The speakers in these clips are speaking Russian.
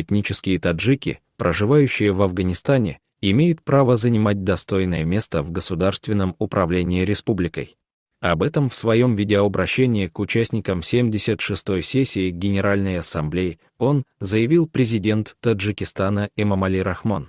Этнические таджики, проживающие в Афганистане, имеют право занимать достойное место в государственном управлении республикой. Об этом в своем видеообращении к участникам 76-й сессии Генеральной Ассамблеи он заявил президент Таджикистана Эмамали Рахмон.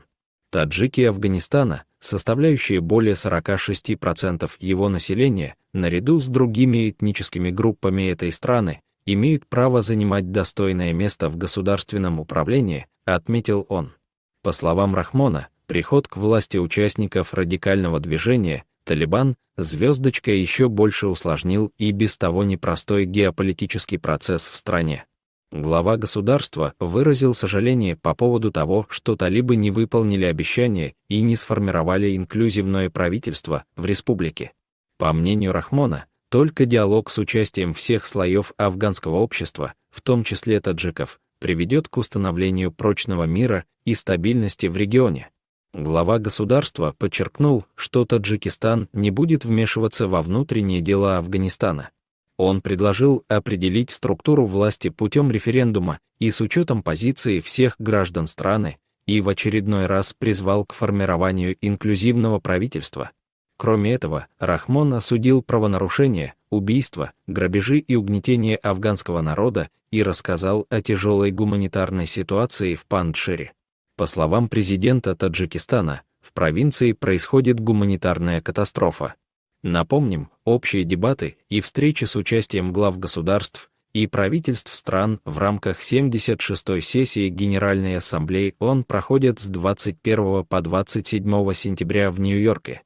Таджики Афганистана, составляющие более 46% его населения, наряду с другими этническими группами этой страны, имеют право занимать достойное место в государственном управлении, отметил он. По словам Рахмона, приход к власти участников радикального движения «Талибан» звездочка еще больше усложнил и без того непростой геополитический процесс в стране. Глава государства выразил сожаление по поводу того, что талибы не выполнили обещания и не сформировали инклюзивное правительство в республике. По мнению Рахмона, только диалог с участием всех слоев афганского общества, в том числе таджиков, приведет к установлению прочного мира и стабильности в регионе. Глава государства подчеркнул, что Таджикистан не будет вмешиваться во внутренние дела Афганистана. Он предложил определить структуру власти путем референдума и с учетом позиции всех граждан страны, и в очередной раз призвал к формированию инклюзивного правительства. Кроме этого, Рахмон осудил правонарушения, убийства, грабежи и угнетение афганского народа и рассказал о тяжелой гуманитарной ситуации в Пандшире. По словам президента Таджикистана, в провинции происходит гуманитарная катастрофа. Напомним, общие дебаты и встречи с участием глав государств и правительств стран в рамках 76-й сессии Генеральной Ассамблеи ООН проходят с 21 по 27 сентября в Нью-Йорке.